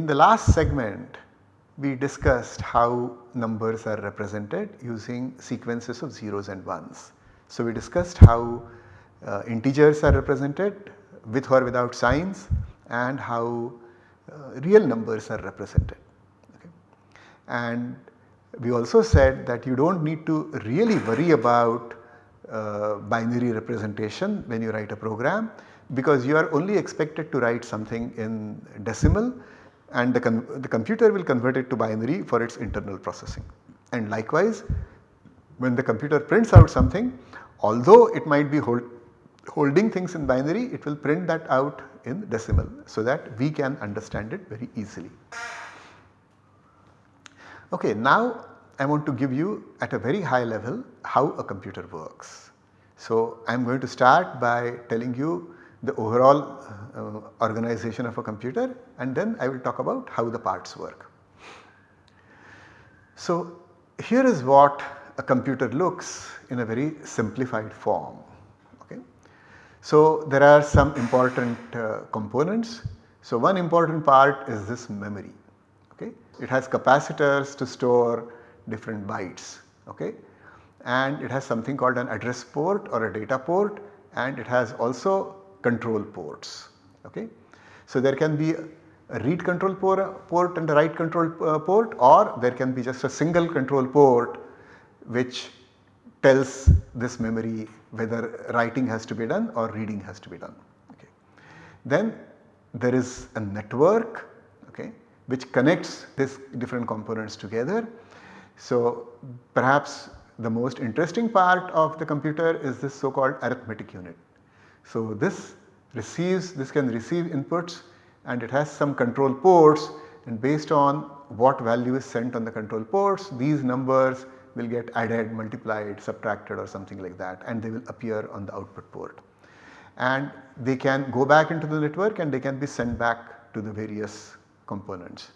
In the last segment we discussed how numbers are represented using sequences of zeros and ones. So, we discussed how uh, integers are represented with or without signs and how uh, real numbers are represented. Okay. And we also said that you do not need to really worry about uh, binary representation when you write a program because you are only expected to write something in decimal and the, the computer will convert it to binary for its internal processing. And likewise when the computer prints out something although it might be hold, holding things in binary it will print that out in decimal so that we can understand it very easily. Okay, now I want to give you at a very high level how a computer works. So, I am going to start by telling you the overall uh, organization of a computer and then I will talk about how the parts work. So, here is what a computer looks in a very simplified form. Okay. So, there are some important uh, components. So, one important part is this memory. Okay. It has capacitors to store different bytes okay and it has something called an address port or a data port and it has also control ports okay. So there can be a read control port and a write control uh, port or there can be just a single control port which tells this memory whether writing has to be done or reading has to be done. Okay. Then there is a network okay, which connects these different components together so, perhaps the most interesting part of the computer is this so called arithmetic unit. So, this receives this can receive inputs and it has some control ports and based on what value is sent on the control ports these numbers will get added, multiplied, subtracted or something like that and they will appear on the output port. And they can go back into the network and they can be sent back to the various components.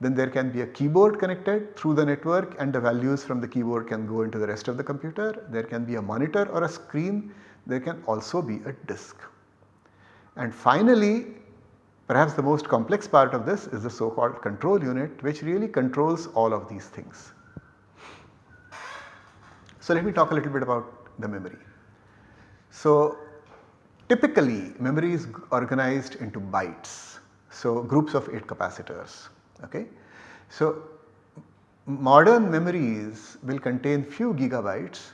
Then there can be a keyboard connected through the network and the values from the keyboard can go into the rest of the computer. There can be a monitor or a screen. There can also be a disk. And finally, perhaps the most complex part of this is the so called control unit which really controls all of these things. So let me talk a little bit about the memory. So typically memory is organized into bytes. So groups of 8 capacitors. Okay. So, modern memories will contain few gigabytes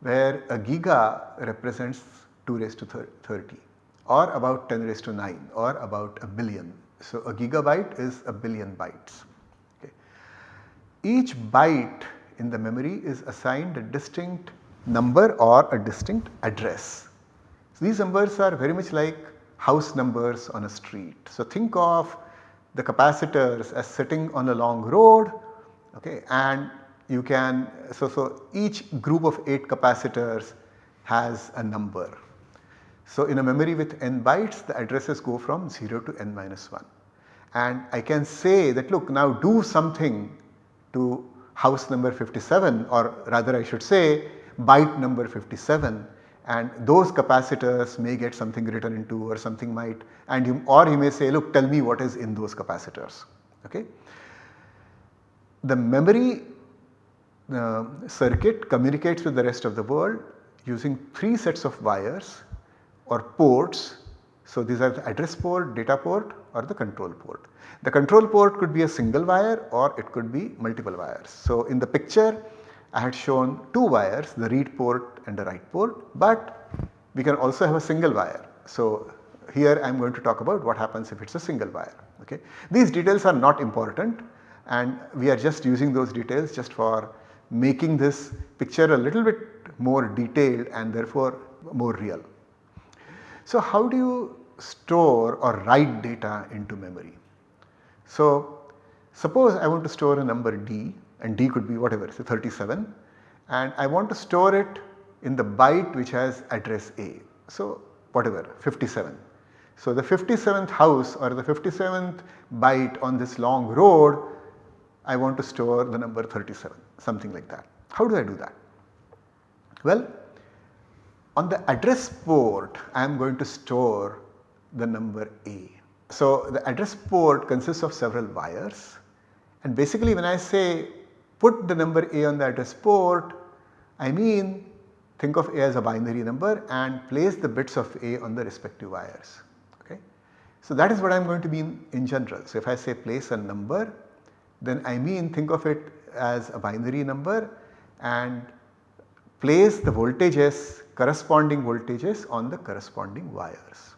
where a giga represents 2 raised to 30 or about 10 raised to 9 or about a billion. So, a gigabyte is a billion bytes. Okay. Each byte in the memory is assigned a distinct number or a distinct address. So, these numbers are very much like house numbers on a street. So, think of the capacitors as sitting on a long road okay, and you can so, so each group of 8 capacitors has a number. So in a memory with n bytes the addresses go from 0 to n minus 1 and I can say that look now do something to house number 57 or rather I should say byte number 57 and those capacitors may get something written into or something might and you or you may say look tell me what is in those capacitors. Okay. The memory uh, circuit communicates with the rest of the world using 3 sets of wires or ports. So, these are the address port, data port or the control port. The control port could be a single wire or it could be multiple wires. So, in the picture I had shown two wires the read port and the write port but we can also have a single wire. So here I am going to talk about what happens if it is a single wire. Okay. These details are not important and we are just using those details just for making this picture a little bit more detailed and therefore more real. So how do you store or write data into memory? So suppose I want to store a number d and d could be whatever say 37 and I want to store it in the byte which has address A. So whatever 57. So the 57th house or the 57th byte on this long road I want to store the number 37 something like that. How do I do that? Well on the address port I am going to store the number A so the address port consists of several wires and basically when I say put the number A on the address port, I mean think of A as a binary number and place the bits of A on the respective wires. Okay. So that is what I am going to mean in general. So if I say place a number then I mean think of it as a binary number and place the voltages corresponding voltages on the corresponding wires.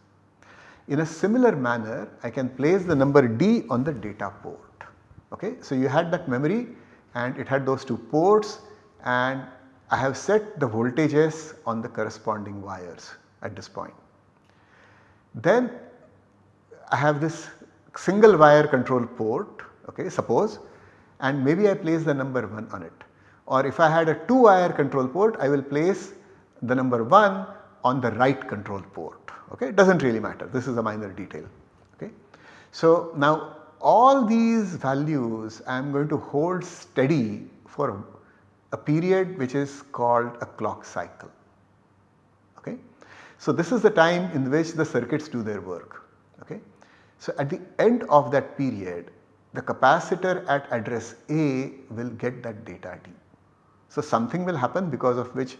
In a similar manner I can place the number D on the data port. Okay. So you had that memory and it had those two ports and I have set the voltages on the corresponding wires at this point. Then I have this single wire control port okay suppose and maybe I place the number 1 on it or if I had a 2 wire control port I will place the number 1 on the write control port okay it does not really matter this is a minor detail okay. So now all these values I am going to hold steady for a period which is called a clock cycle okay. So this is the time in which the circuits do their work okay. So at the end of that period the capacitor at address A will get that data D. So something will happen because of which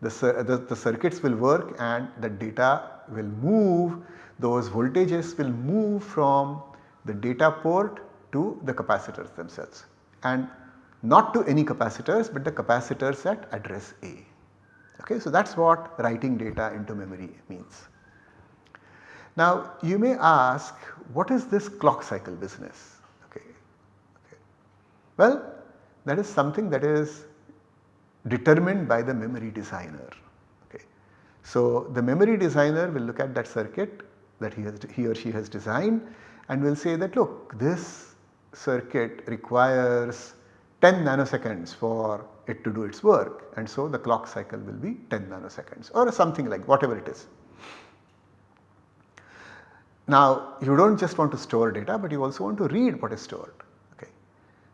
the, the, the, circuits will work and the data will move, those voltages will move from the data port to the capacitors themselves and not to any capacitors but the capacitors at address A. Okay, so that is what writing data into memory means. Now you may ask what is this clock cycle business? Well, that is something that is determined by the memory designer. Okay. So, the memory designer will look at that circuit that he, has, he or she has designed and will say that look this circuit requires 10 nanoseconds for it to do its work and so the clock cycle will be 10 nanoseconds or something like whatever it is. Now you do not just want to store data but you also want to read what is stored.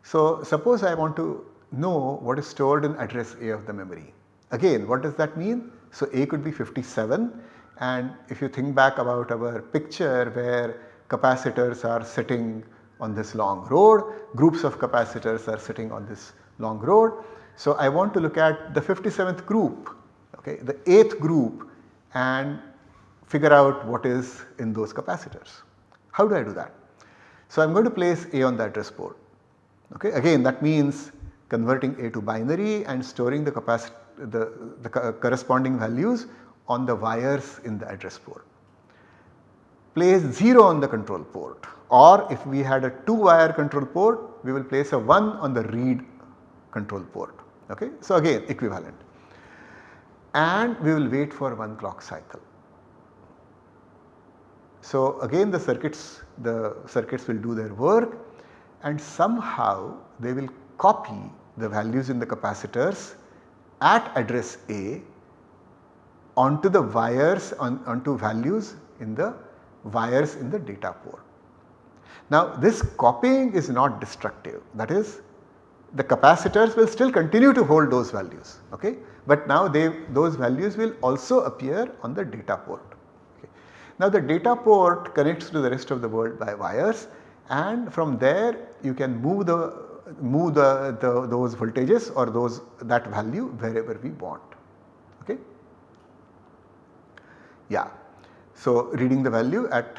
So suppose I want to know what is stored in address A of the memory. Again what does that mean? So A could be 57 and if you think back about our picture where capacitors are sitting on this long road, groups of capacitors are sitting on this long road. So I want to look at the 57th group, okay, the 8th group and figure out what is in those capacitors. How do I do that? So I am going to place A on the address port. Okay. Again that means converting A to binary and storing the, the, the corresponding values on the wires in the address port. Place 0 on the control port or if we had a 2 wire control port we will place a 1 on the read control port. Okay. So again equivalent and we will wait for one clock cycle. So again the circuits the circuits will do their work and somehow they will copy the values in the capacitors at address A onto the wires on, onto values in the wires in the data port. Now this copying is not destructive that is the capacitors will still continue to hold those values okay but now they those values will also appear on the data port. Okay. Now the data port connects to the rest of the world by wires and from there you can move the move the, the those voltages or those that value wherever we want okay. Yeah. So reading the value at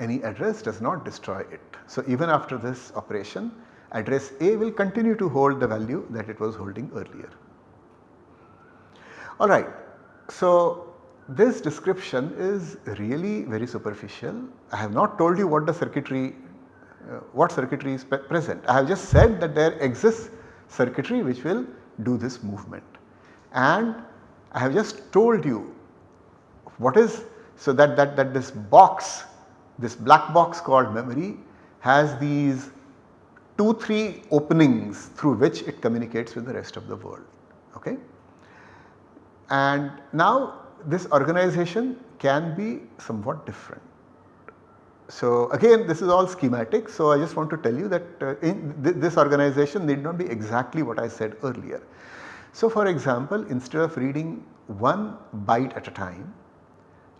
any address does not destroy it. So even after this operation address A will continue to hold the value that it was holding earlier. Alright. So this description is really very superficial. I have not told you what the circuitry Uh, what circuitry is present. I have just said that there exists circuitry which will do this movement and I have just told you what is so that, that, that this box this black box called memory has these 2 3 openings through which it communicates with the rest of the world okay. And now this organization can be somewhat different so again this is all schematic so I just want to tell you that uh, in th this organization need not be exactly what I said earlier. So for example instead of reading one byte at a time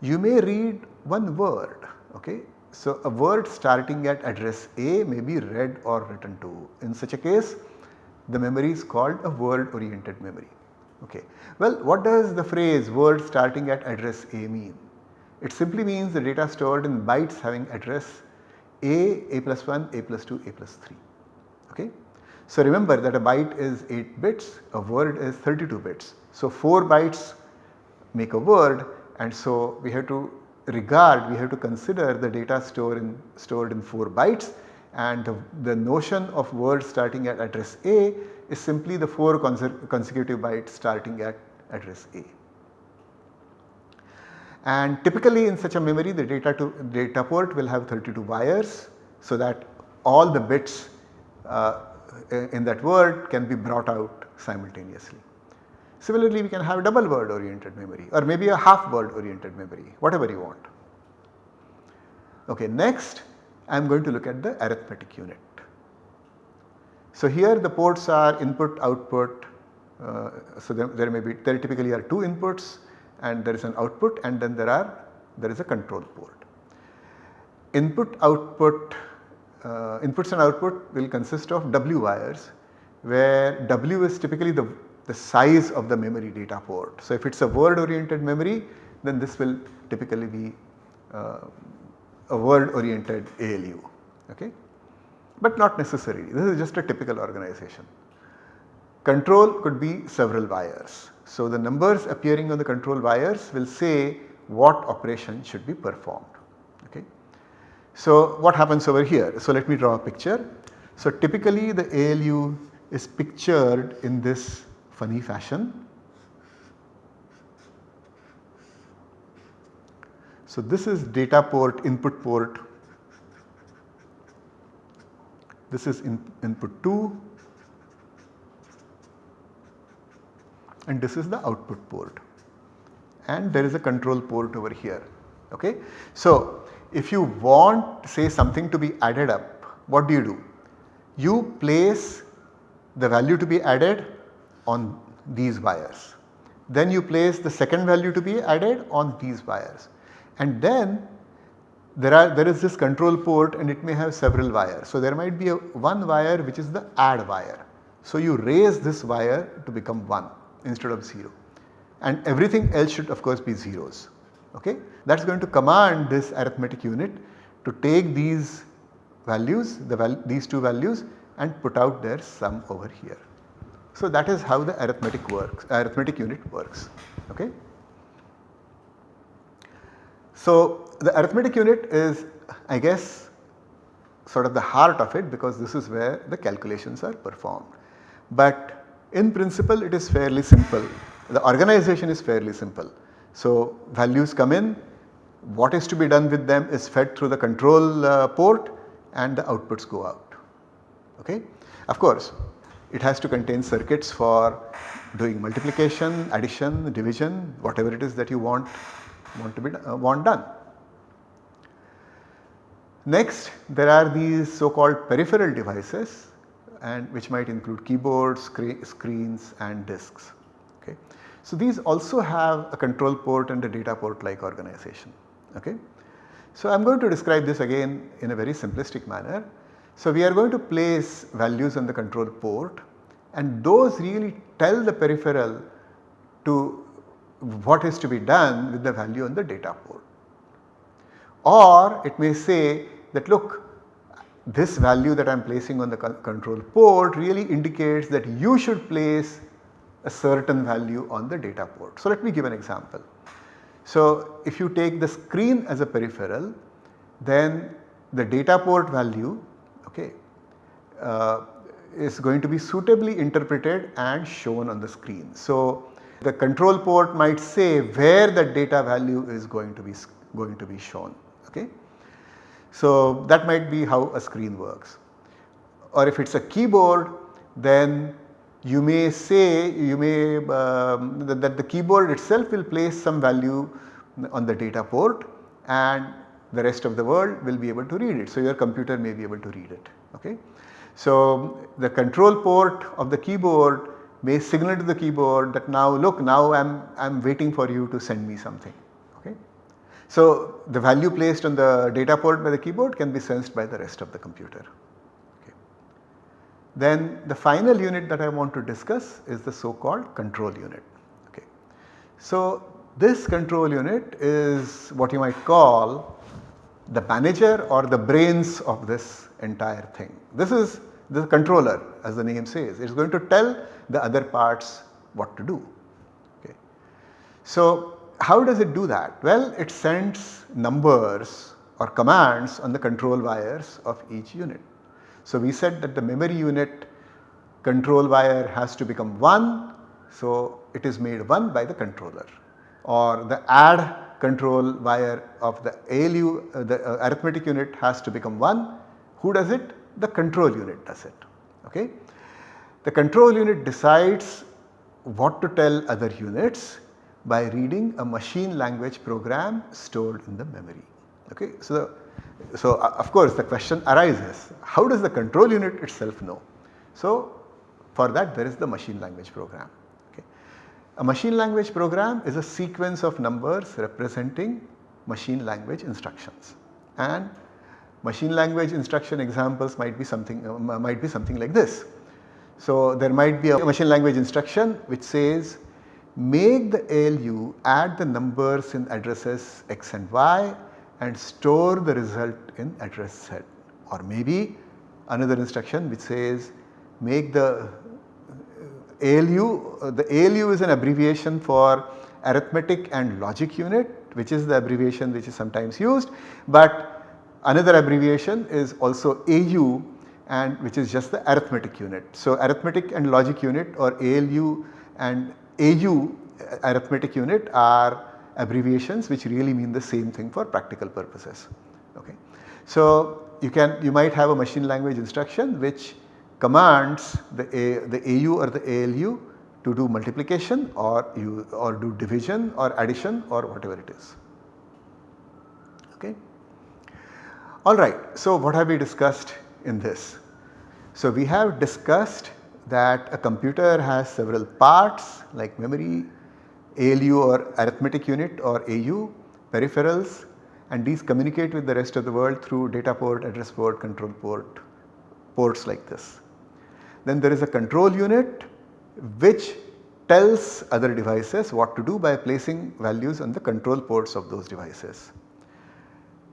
you may read one word okay So, a word starting at address A may be read or written to. In such a case the memory is called a word oriented memory. Okay. Well what does the phrase word starting at address A mean? It simply means the data stored in bytes having address A, A plus 1, A plus 2, A plus 3. Okay. So remember that a byte is 8 bits, a word is 32 bits. So 4 bytes make a word and so we have to regard, we have to consider the data stored in, stored in 4 bytes and the, the notion of word starting at address A is simply the 4 consecutive bytes starting at address A. And typically in such a memory the data, to, data port will have 32 wires so that all the bits uh, in that word can be brought out simultaneously. Similarly, we can have double word oriented memory or maybe a half word oriented memory, whatever you want. Okay, next I am going to look at the arithmetic unit. So here the ports are input output uh, so there, there, may be there typically are two inputs and there is an output and then there are there is a control port. Input output uh, inputs and output will consist of W wires where W is typically the the size of the memory data port. So, if it is a word oriented memory then this will typically be uh, a word oriented ALU okay but not necessarily this is just a typical organization. Control could be several wires. So, the numbers appearing on the control wires will say what operation should be performed okay. So, what happens over here? So, let me draw a picture. So, typically the ALU is pictured in this funny fashion. So this is data port input port, this is in, input 2 and this is the output port and there is a control port over here. Okay. So if you want say something to be added up what do you do? You place the value to be added on these wires. Then you place the second value to be added on these wires and then there are there is this control port and it may have several wires. So there might be a one wire which is the add wire. So you raise this wire to become 1 instead of 0 and everything else should of course be zeros. Okay? That is going to command this arithmetic unit to take these values the val these two values and put out their sum over here. So that is how the arithmetic works, arithmetic unit works. Okay. So the arithmetic unit is I guess sort of the heart of it because this is where the calculations are performed. But in principle it is fairly simple, the organization is fairly simple. So values come in, what is to be done with them is fed through the control uh, port and the outputs go out. Okay. Of course it has to contain circuits for doing multiplication, addition, division, whatever it is that you want, want to be uh, want done. Next there are these so called peripheral devices and which might include keyboards, screens and disks. Okay. So these also have a control port and a data port like organization. Okay. So I am going to describe this again in a very simplistic manner. So we are going to place values on the control port and those really tell the peripheral to what is to be done with the value on the data port. Or it may say that look this value that I am placing on the control port really indicates that you should place a certain value on the data port. So let me give an example. So if you take the screen as a peripheral then the data port value okay, uh, is going to be suitably interpreted and shown on the screen. So the control port might say where the data value is going to be going to be shown okay. So that might be how a screen works or if it is a keyboard then you may say you may um, that, that the keyboard itself will place some value on the data port and the rest of the world will be able to read it. So, your computer may be able to read it. Okay. So, the control port of the keyboard may signal to the keyboard that now look now I am I am waiting for you to send me something. So the value placed on the data port by the keyboard can be sensed by the rest of the computer. Okay. Then the final unit that I want to discuss is the so called control unit. Okay. So this control unit is what you might call the manager or the brains of this entire thing. This is the controller as the name says it is going to tell the other parts what to do. Okay. So how does it do that? Well it sends numbers or commands on the control wires of each unit. So we said that the memory unit control wire has to become 1 so it is made 1 by the controller or the add control wire of the ALU uh, the uh, arithmetic unit has to become 1 who does it? The control unit does it. Okay. The control unit decides what to tell other units by reading a machine language program stored in the memory. Okay. So, so uh, of course the question arises how does the control unit itself know? So for that there is the machine language program. Okay. A machine language program is a sequence of numbers representing machine language instructions and machine language instruction examples might be something uh, might be something like this. So there might be a machine language instruction which says make the ALU add the numbers in addresses x and y and store the result in address z or maybe another instruction which says make the ALU, uh, the ALU is an abbreviation for arithmetic and logic unit which is the abbreviation which is sometimes used but another abbreviation is also AU and which is just the arithmetic unit. So arithmetic and logic unit or ALU and AU uh, arithmetic unit are abbreviations which really mean the same thing for practical purposes. Okay. So you can you might have a machine language instruction which commands the, A, the AU or the ALU to do multiplication or you or do division or addition or whatever it is. Okay. Alright, so what have we discussed in this? So we have discussed that a computer has several parts like memory, ALU or arithmetic unit or AU, peripherals and these communicate with the rest of the world through data port, address port, control port, ports like this. Then there is a control unit which tells other devices what to do by placing values on the control ports of those devices.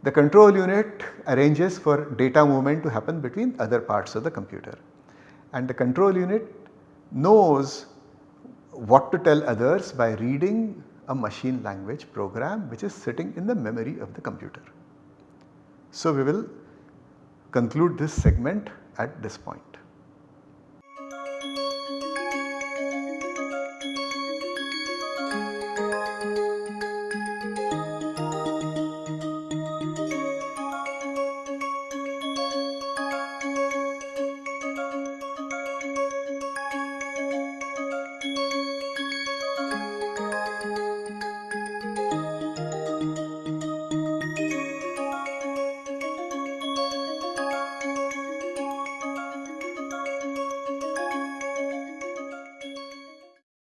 The control unit arranges for data movement to happen between other parts of the computer and the control unit knows what to tell others by reading a machine language program which is sitting in the memory of the computer. So we will conclude this segment at this point.